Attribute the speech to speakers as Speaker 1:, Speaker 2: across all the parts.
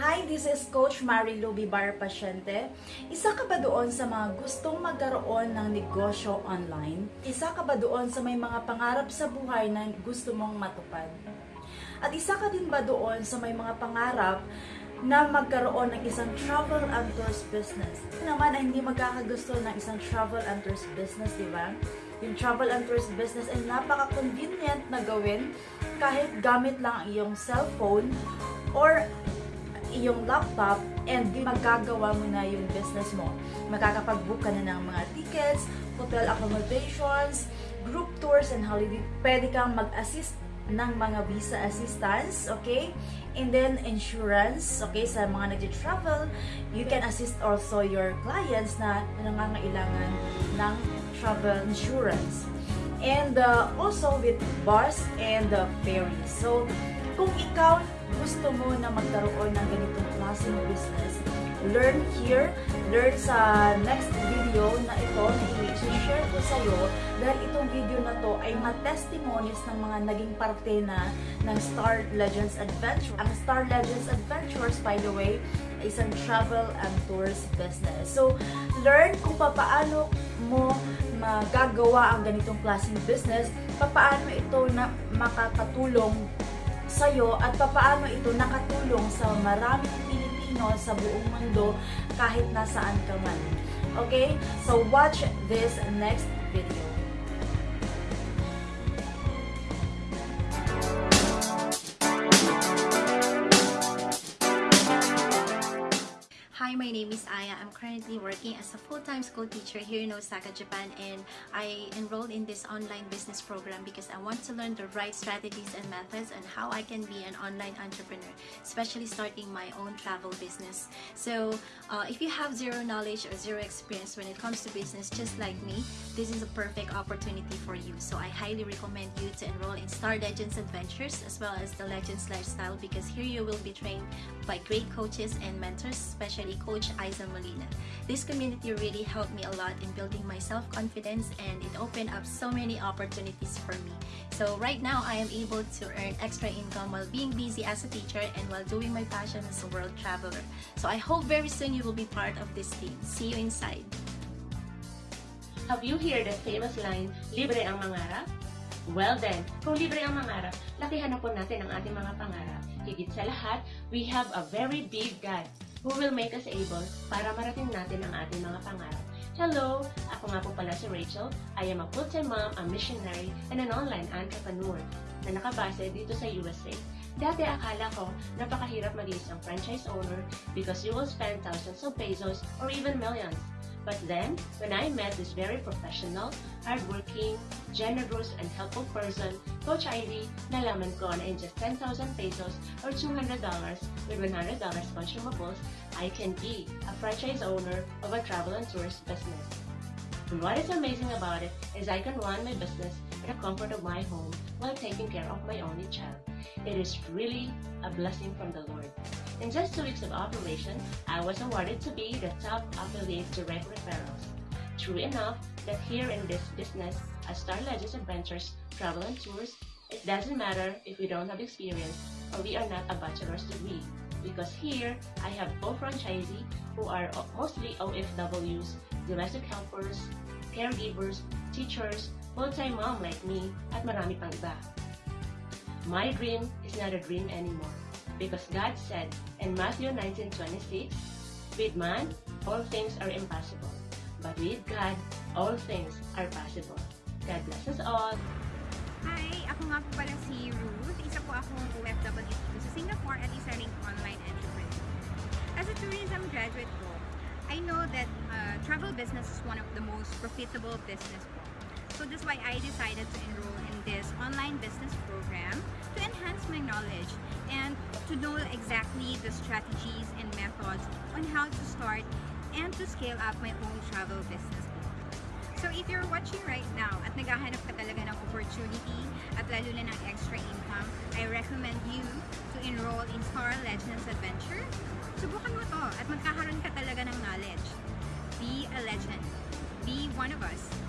Speaker 1: Hi, this is Coach Marilu Bibar Pasyente. Isa ka ba doon sa mga gustong magkaroon ng negosyo online? Isa ka ba doon sa may mga pangarap sa buhay na gusto mong matupad? At isa ka din ba doon sa may mga pangarap na magkaroon ng isang travel and tours business? Naman ay hindi magkakagusto ng isang travel and tours business, di ba? Yung travel and tours business ay napaka-convenient na gawin kahit gamit lang ang iyong cellphone or iyong laptop and magagawa mo na yung business mo. Makakapag-book ka na ng mga tickets, hotel accommodations, group tours and holiday. Pwede kang mag-assist ng mga visa assistance, okay? And then insurance, okay, sa mga nag-travel, you can assist also your clients na nangangailangan ng travel insurance. And uh, also with bus and uh, ferries. So, kung ikaw gusto mo na magkaroon ng ganitong klaseng business, learn here, learn sa next video na ito na i-share ko sa iyo dahil itong video na to ay ma-testimonies ng mga naging parte na ng Star Legends Adventure. Ang Star Legends Adventures, by the way, ay isang travel and tours business. So, learn kung paano mo magagawa ang ganitong klaseng business, paano ito na makakatulong sa'yo at papaano ito nakatulong sa maraming Pilipino sa buong mundo kahit nasaan ka man. Okay? So, watch this next video.
Speaker 2: Hi, my name is Aya. I'm currently working as a full-time school teacher here in Osaka, Japan, and I enrolled in this online business program because I want to learn the right strategies and methods and how I can be an online entrepreneur, especially starting my own travel business. So, uh, if you have zero knowledge or zero experience when it comes to business, just like me, this is a perfect opportunity for you. So, I highly recommend you to enroll in Star Legends Adventures as well as the Legends Lifestyle because here you will be trained by great coaches and mentors, especially Coach Isa Molina. This community really helped me a lot in building my self-confidence and it opened up so many opportunities for me. So right now, I am able to earn extra income while being busy as a teacher and while doing my passion as a world traveler. So I hope very soon you will be part of this team. See you inside.
Speaker 3: Have you heard the famous line, libre ang mangarap? Well then, kung libre ang mangarap, lakihan na po natin ang ating mga pangarap. Higit sa lahat, we have a very big God who will make us able para marating natin ang ating mga pangarap. Hello! Ako nga po pala si Rachel. I am a full-time mom, a missionary, and an online entrepreneur na nakabase dito sa USA. Dati akala ko napakahirap maging isang franchise owner because you will spend thousands of pesos or even millions. But then, when I met this very professional, hardworking, generous, and helpful person, Coach Ivy, nalaman ko na in just 10,000 pesos or $200 with $100 consumables, I can be a franchise owner of a travel and tourist business. And what is amazing about it is I can run my business in the comfort of my home while taking care of my only child. It is really a blessing from the Lord. In just two weeks of operation, I was awarded to be the top affiliate direct referrals. True enough that here in this business, as Star Legends Adventures, Travel and Tours, it doesn't matter if we don't have experience or we are not a bachelor's degree. Because here, I have co-franchisee who are mostly OFWs, domestic helpers, caregivers, teachers, full-time mom like me, at marami pang iba. My dream is not a dream anymore because God said in Matthew 19:26, with man all things are impossible, but with God all things are possible. God bless us all.
Speaker 4: Hi! Ako nga po pala si Ruth. Isa po akong OFW dito sa Singapore at isa ring online entrepreneur. As a tourism graduate po, I know that uh, travel business is one of the most profitable business po. So that's why I decided to enroll in this online business program to enhance my knowledge and to know exactly the strategies and methods on how to start and to scale up my own travel business. So if you're watching right now at naghahanap ka talaga ng opportunity at lalo na ng extra income, I recommend you to enroll in Star Legends Adventure. Subukan mo to at magkakaroon ka talaga ng knowledge. Be a legend. Be one of us.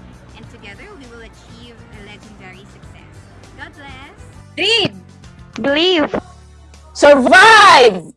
Speaker 4: Together, we will achieve a legendary success. God bless!
Speaker 5: Dream!
Speaker 6: Believe.
Speaker 5: Survive!